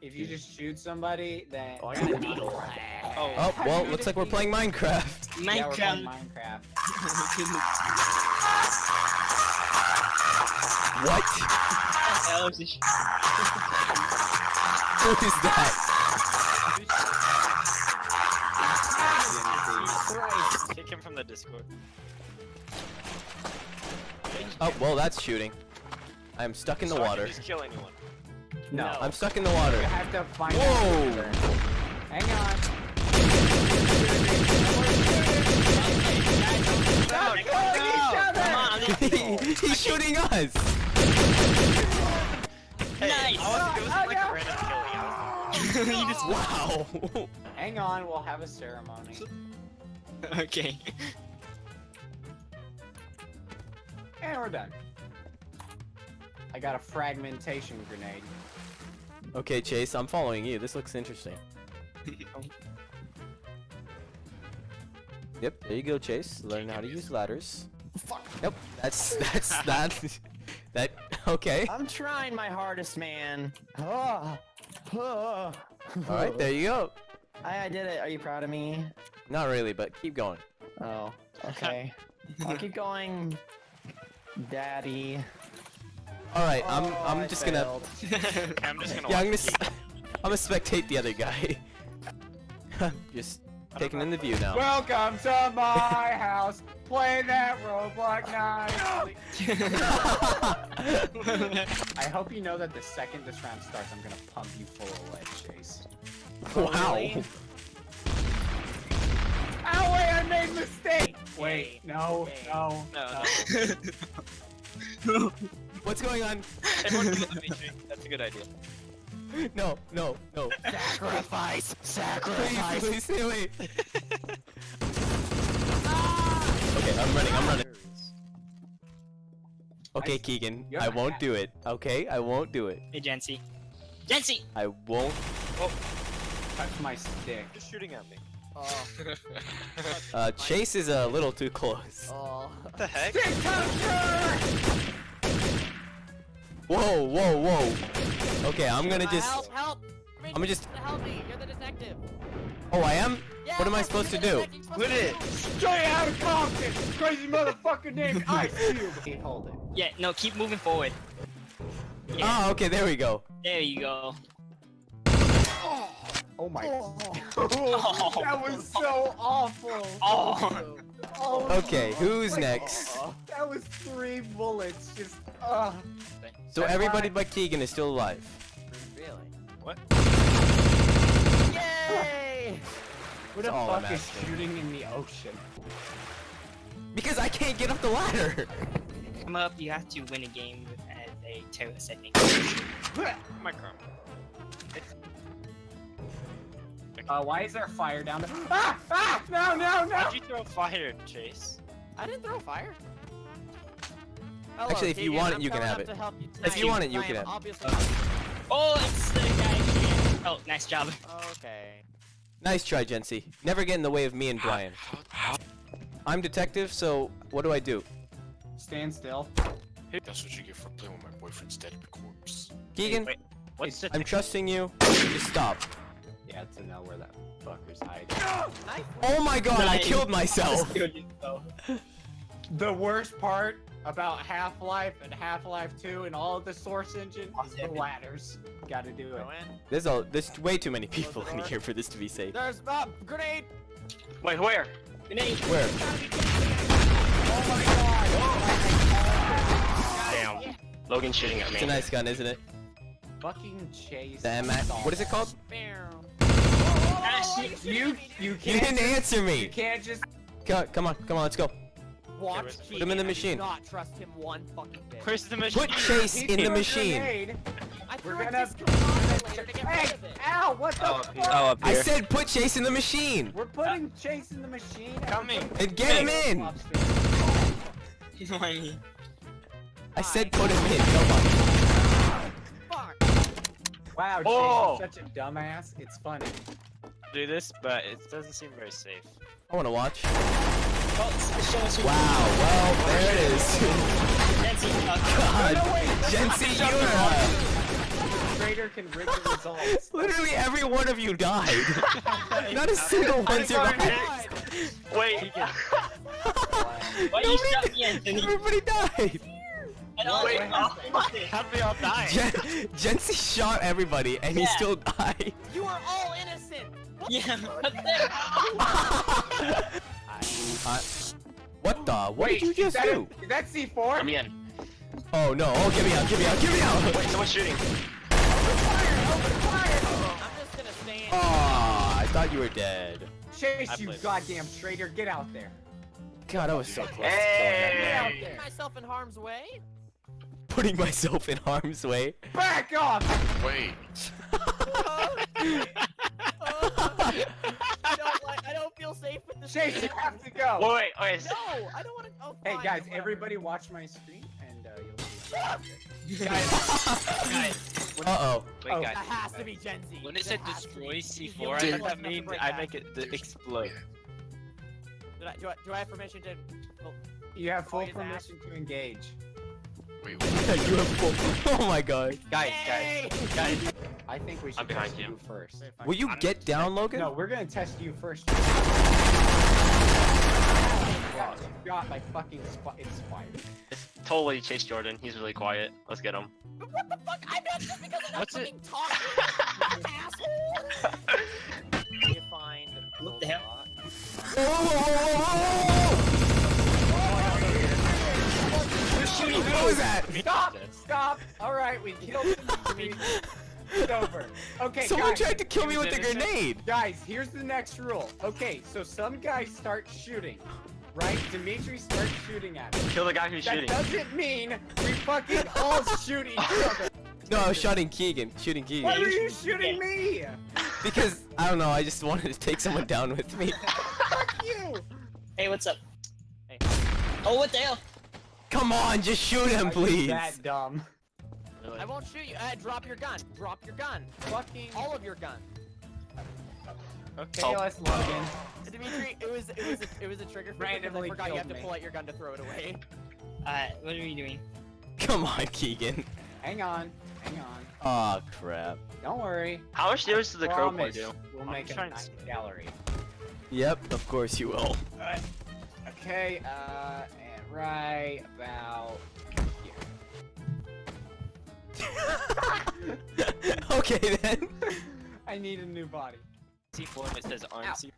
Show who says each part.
Speaker 1: if you just shoot somebody, then.
Speaker 2: Oh, I got a needle.
Speaker 3: Oh,
Speaker 4: Oh, well, looks like we're playing Minecraft.
Speaker 1: Yeah, we're playing
Speaker 3: Minecraft.
Speaker 1: Minecraft.
Speaker 4: What?
Speaker 3: hell is this?
Speaker 4: Who is that?
Speaker 2: Kick him from the Discord.
Speaker 4: Oh, well, that's shooting. I'm stuck in the
Speaker 2: So
Speaker 4: water.
Speaker 2: Just kill anyone.
Speaker 1: No.
Speaker 4: I'm stuck in the water.
Speaker 1: You
Speaker 4: water.
Speaker 1: have to find
Speaker 4: Whoa!
Speaker 1: out. Hang on. Stop killing each other!
Speaker 3: Come on, let's go.
Speaker 4: He's shooting us!
Speaker 2: Hey,
Speaker 3: Nice.
Speaker 2: I was, it was
Speaker 1: Oh,
Speaker 2: like
Speaker 1: no.
Speaker 2: random killing. I
Speaker 3: you just
Speaker 4: Wow!
Speaker 1: Hang on, we'll have a ceremony.
Speaker 3: okay.
Speaker 1: And we're done. I got a fragmentation grenade.
Speaker 4: Okay, Chase, I'm following you. This looks interesting. Yep, there you go, Chase. Learn how to use ladders.
Speaker 5: Fuck.
Speaker 4: Yep, that's that's that. That okay.
Speaker 5: I'm trying my hardest, man. Ah. Ah.
Speaker 4: All right, there you go.
Speaker 5: I, I did it. Are you proud of me?
Speaker 4: Not really, but keep going.
Speaker 5: Oh, okay. I'll keep going, Daddy.
Speaker 4: All right, I'm
Speaker 5: Oh,
Speaker 4: I'm
Speaker 5: I
Speaker 4: just gonna.
Speaker 2: I'm just gonna
Speaker 4: yeah I'm gonna
Speaker 2: watch
Speaker 4: s- I'm gonna spectate the other guy. just taking in the view now.
Speaker 1: Welcome to my house. Play that Roblox night. I hope you know that the second this round starts, I'm gonna pump you full of lead, Chase.
Speaker 4: wow.
Speaker 5: Oh, really?
Speaker 1: Oh wait, I made a mistake. Wait, no, no,
Speaker 2: No,
Speaker 1: no.
Speaker 4: What's going on?
Speaker 2: Everyone kill the Matrix. That's a good idea.
Speaker 4: No, no, no.
Speaker 5: Sacrifice! Sacrifice!
Speaker 4: please stay away. okay, I'm running. I'm running. Okay,
Speaker 1: I-
Speaker 4: Keegan,
Speaker 1: you
Speaker 4: I won't
Speaker 1: hat.
Speaker 4: do it. Okay, I won't do it.
Speaker 3: hey, Jancy. Jancy!
Speaker 4: I won't.
Speaker 1: Oh, touch my stick.
Speaker 2: Just shooting at me.
Speaker 5: Oh,
Speaker 4: Uh, Chase is a little too close.
Speaker 5: oh.
Speaker 2: What the heck?
Speaker 4: Whoa, whoa, whoa. Okay, I'm gonna just.
Speaker 6: Help! Help!
Speaker 4: I'm gonna just.
Speaker 6: Help me! You're the detective.
Speaker 4: Oh, I am.
Speaker 6: Yeah,
Speaker 4: What am I supposed to do?
Speaker 6: detective, you're
Speaker 2: Quit it.
Speaker 6: do
Speaker 1: Straight out of Compton, crazy motherfucker named Ice Cube. Hey, hold it.
Speaker 3: Yeah, no, keep moving forward. Yeah,
Speaker 4: Oh, okay, there we go.
Speaker 3: there you go.
Speaker 1: Oh my.
Speaker 3: Oh.
Speaker 1: that was so awful.
Speaker 3: Oh.
Speaker 1: Oh,
Speaker 4: Okay, who's next?
Speaker 1: That was three bullets. Just. Uh.
Speaker 4: So everybody but Keegan is still alive.
Speaker 6: Really?
Speaker 2: What?
Speaker 5: Yay!
Speaker 1: Who the
Speaker 4: all I'm
Speaker 1: fuck is
Speaker 4: asking.
Speaker 1: shooting in the ocean?
Speaker 4: Because I can't get up the ladder.
Speaker 3: Come up, you have to win a game as a terrorist, I think.
Speaker 2: My car.
Speaker 1: Uh, why is there fire down there? Ah! Ah! No! No! No!
Speaker 2: Why'd you throw fire, Chase?
Speaker 6: I didn't throw fire.
Speaker 4: Oh, Actually, if you want it, you can have it.
Speaker 6: to help you
Speaker 4: If you want it, you can have it.
Speaker 3: Oh, it's the guy. Oh, nice job.
Speaker 6: Okay.
Speaker 4: Nice try, Jency. Never get in the way of me and Brian. I'm detective, so what do I do?
Speaker 1: Stand still.
Speaker 7: That's what you get for playing with my boyfriend's dead corpse.
Speaker 4: Keegan,
Speaker 2: Wait, what's the
Speaker 4: I'm trusting you. Just stop.
Speaker 1: Yeah, to know where that fucker's hiding.
Speaker 6: Ah!
Speaker 4: Oh my god, I killed myself!
Speaker 1: The worst part about Half-Life and Half-Life 2 and all of the Source Engine is the ladders. Gotta do it.
Speaker 4: There's a there's way too many people in here for this to be safe.
Speaker 6: There's a grenade.
Speaker 2: Wait, where?
Speaker 3: Grenade.
Speaker 4: Where?
Speaker 2: Damn. Logan's shooting at me.
Speaker 4: It's a nice gun, isn't it?
Speaker 1: Fucking chase.
Speaker 4: The MX. What is it called?
Speaker 6: Bam.
Speaker 3: Ah.
Speaker 1: You you
Speaker 4: You
Speaker 1: can't
Speaker 4: didn't
Speaker 1: just,
Speaker 4: answer
Speaker 1: you
Speaker 4: me.
Speaker 1: can't just
Speaker 4: Co- Come on, come on, let's go.
Speaker 6: Watch
Speaker 2: Put
Speaker 6: Keegan.
Speaker 4: him in the machine.
Speaker 6: not trust him one fucking bit.
Speaker 2: Where's the machine?
Speaker 4: Put Chase
Speaker 1: he
Speaker 4: in the machine.
Speaker 6: I
Speaker 1: We're gonna-
Speaker 6: discombobulator to get
Speaker 1: Hey!
Speaker 6: rid of it.
Speaker 1: Ow! What the
Speaker 2: Oh,
Speaker 1: fuck?
Speaker 2: Oh,
Speaker 4: I said put Chase in the machine
Speaker 1: We're putting Chase in the machine.
Speaker 2: Coming.
Speaker 4: and get him in.
Speaker 3: Why me?
Speaker 4: I said put him in. Come on.
Speaker 6: Fuck.
Speaker 1: Wow, Chase
Speaker 2: Oh.
Speaker 1: is such a dumbass. It's funny.
Speaker 2: Do this, but it doesn't seem very safe.
Speaker 4: I want to watch.
Speaker 3: Oh, s- show us who-
Speaker 4: Wow. Well, there it is.
Speaker 3: Jancy, uh,
Speaker 4: God, Jency, you're. Uh,
Speaker 1: Traitor can rig the results.
Speaker 4: Literally every one of you died. Not a single one survived.
Speaker 2: Wait.
Speaker 3: Why you shot me, Anthony?
Speaker 4: Everybody died.
Speaker 3: And all
Speaker 2: Wait,
Speaker 3: the-
Speaker 2: How did we all die?
Speaker 4: Gen- Jency shot everybody and he still died.
Speaker 6: You are all innocent. What
Speaker 3: Yeah,
Speaker 6: the
Speaker 3: but then-
Speaker 4: Uh, what the? What
Speaker 1: Wait,
Speaker 4: did you just
Speaker 1: that
Speaker 4: do?
Speaker 1: A, is that C4?
Speaker 2: I'm in.
Speaker 4: Oh no! Oh, get me out! Get me out! Get me out!
Speaker 2: Wait, someone's shooting.
Speaker 6: I'm just gonna stand.
Speaker 4: Aw, I thought you were dead.
Speaker 1: Chase,
Speaker 2: I
Speaker 1: you
Speaker 2: played.
Speaker 1: goddamn traitor, get out there.
Speaker 4: God, I was so close. to killing that
Speaker 2: Hey.
Speaker 6: Get out there. Myself in harm's way.
Speaker 4: Putting myself in harm's way.
Speaker 1: Back off!
Speaker 7: Wait.
Speaker 6: feel safe with this.
Speaker 1: Chase, you have to go.
Speaker 2: Wait, wait, wait.
Speaker 6: No, I don't want to. Oh,
Speaker 1: Hey
Speaker 6: fine,
Speaker 1: guys,
Speaker 6: whatever.
Speaker 1: everybody watch my screen and uh, you'll see.
Speaker 3: Guys,
Speaker 4: Uh oh.
Speaker 2: Wait,
Speaker 1: Oh.
Speaker 2: guys.
Speaker 6: That has to be Gen Z.
Speaker 2: When it said
Speaker 6: has to be.
Speaker 2: destroy C4, I
Speaker 6: like
Speaker 2: thought that
Speaker 6: to
Speaker 2: mean
Speaker 6: break
Speaker 2: I make it the explode.
Speaker 6: Did I, do, I, do I have permission to? Oh,
Speaker 1: You have full
Speaker 6: Wait, is
Speaker 1: permission to engage.
Speaker 7: Wait, wait.
Speaker 4: you have full. Oh my god.
Speaker 2: Guys,
Speaker 6: Yay!
Speaker 2: guys, guys.
Speaker 1: I think we should
Speaker 2: I'm behind
Speaker 1: test
Speaker 2: you.
Speaker 1: you first.
Speaker 4: Will you
Speaker 2: I'm-
Speaker 4: get down, Logan?
Speaker 1: No, we're gonna test you first. You got my fucking sp- inspired.
Speaker 2: It's totally Chase Jordan. He's really quiet. Let's get him.
Speaker 6: But what the fuck? I'm not just because I'm not
Speaker 2: What's it?
Speaker 6: fucking talking. asshole. you find.
Speaker 3: What the hell?
Speaker 4: Whoa, whoa, whoa, whoa, whoa, whoa! What was that?
Speaker 1: Stop! Stop! Alright, we killed him. It's over. Okay,
Speaker 4: Someone
Speaker 1: guys.
Speaker 4: tried to kill me with a grenade.
Speaker 1: Guys, here's the next rule. Okay, so some guys start shooting. Right? Dimitri starts shooting at him.
Speaker 2: Kill the guy who's
Speaker 1: That
Speaker 2: shooting.
Speaker 1: doesn't mean we fucking all shoot each other.
Speaker 4: No, I was shooting Keegan. Shooting
Speaker 1: Why
Speaker 4: Keegan.
Speaker 1: are you shooting me?
Speaker 4: Because I don't know. I just wanted to take someone down with me.
Speaker 1: Fuck you!
Speaker 3: Hey, what's up?
Speaker 6: Hey.
Speaker 3: Oh, what the hell?
Speaker 4: Come on, just shoot him,
Speaker 1: Are you
Speaker 4: please.
Speaker 1: that dumb.
Speaker 2: Really?
Speaker 6: I won't shoot you. Uh, drop your gun. Drop your gun.
Speaker 1: Fucking.
Speaker 6: All of your guns.
Speaker 2: Okay.
Speaker 1: KOS Logan.
Speaker 6: Dimitri, it was it was a, it was a trigger for me I
Speaker 1: Randomly
Speaker 6: forgot you have
Speaker 1: killed
Speaker 6: to pull out your gun to throw it away.
Speaker 3: Uh, what are we doing?
Speaker 4: Come on, Keegan.
Speaker 1: Hang on. Hang on.
Speaker 4: Aw, crap.
Speaker 1: Don't worry.
Speaker 2: How much damage does the crow
Speaker 1: Promise
Speaker 2: do?
Speaker 1: We'll
Speaker 2: I'm
Speaker 1: make a
Speaker 2: trying to
Speaker 1: nice
Speaker 2: see.
Speaker 1: gallery.
Speaker 4: Yep, of course you will. Alright.
Speaker 1: Okay, uh, and right about here.
Speaker 4: okay then.
Speaker 1: I need a new body.
Speaker 2: C4 and it says arm
Speaker 1: Ow.
Speaker 2: C4.